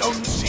Jones.